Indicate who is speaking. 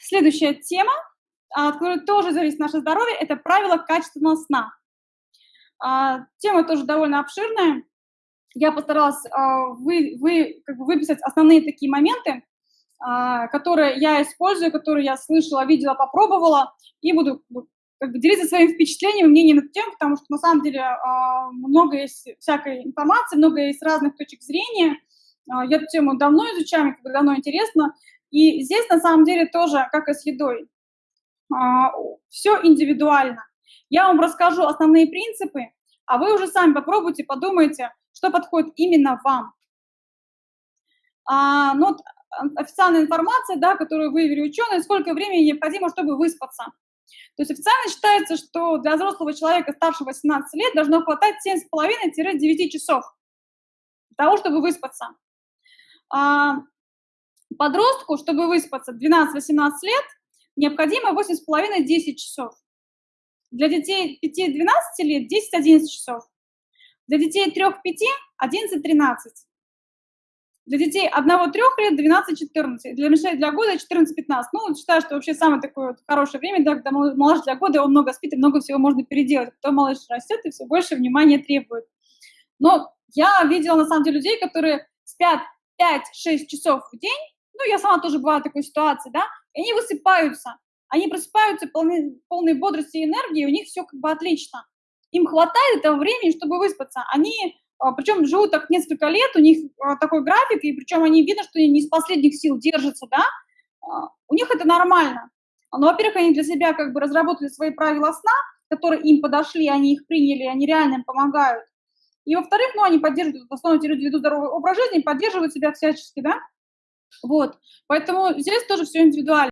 Speaker 1: Следующая тема, от которой тоже зависит наше здоровье, это правило качественного сна. А, тема тоже довольно обширная. Я постаралась а, вы, вы, как бы выписать основные такие моменты, а, которые я использую, которые я слышала, видела, попробовала, и буду как бы, делиться своим впечатлением и мнением на эту тему, потому что на самом деле много есть всякой информации, много есть разных точек зрения. Я эту тему давно изучаю, мне как бы давно интересно. И здесь на самом деле тоже, как и с едой, все индивидуально. Я вам расскажу основные принципы, а вы уже сами попробуйте, подумайте, что подходит именно вам. А, ну, вот официальная информация, да, которую выявили ученые, сколько времени необходимо, чтобы выспаться. То есть официально считается, что для взрослого человека старше 18 лет должно хватать 7,5-9 часов для того, чтобы выспаться. А, подростку, чтобы выспаться 12-18 лет, необходимо 8,5-10 часов. Для детей 5-12 лет 10-11 часов. Для детей 3-5 – 11-13. Для детей 1-3 лет 12-14. Для мишей для года 14-15. Ну, считаю, что вообще самое такое вот хорошее время, да, когда малыш для года, он много спит и много всего можно переделать. Потом малыш растет и все больше внимания требует. Но я видела, на самом деле, людей, которые спят 5-6 часов в день, ну, я сама тоже бывала в такой ситуации, да, и они высыпаются. Они просыпаются полны, полной бодрости и энергии, у них все как бы отлично. Им хватает этого времени, чтобы выспаться. Они, а, причем живут так несколько лет, у них а, такой график, и причем они видно, что они не из последних сил держатся, да, а, у них это нормально. Но, во-первых, они для себя как бы разработали свои правила сна, которые им подошли, они их приняли, они реально им помогают. И, во-вторых, ну, они поддерживают, в основном эти люди ведут здоровый образ жизни, поддерживают себя всячески, да, вот. Поэтому здесь тоже все индивидуально.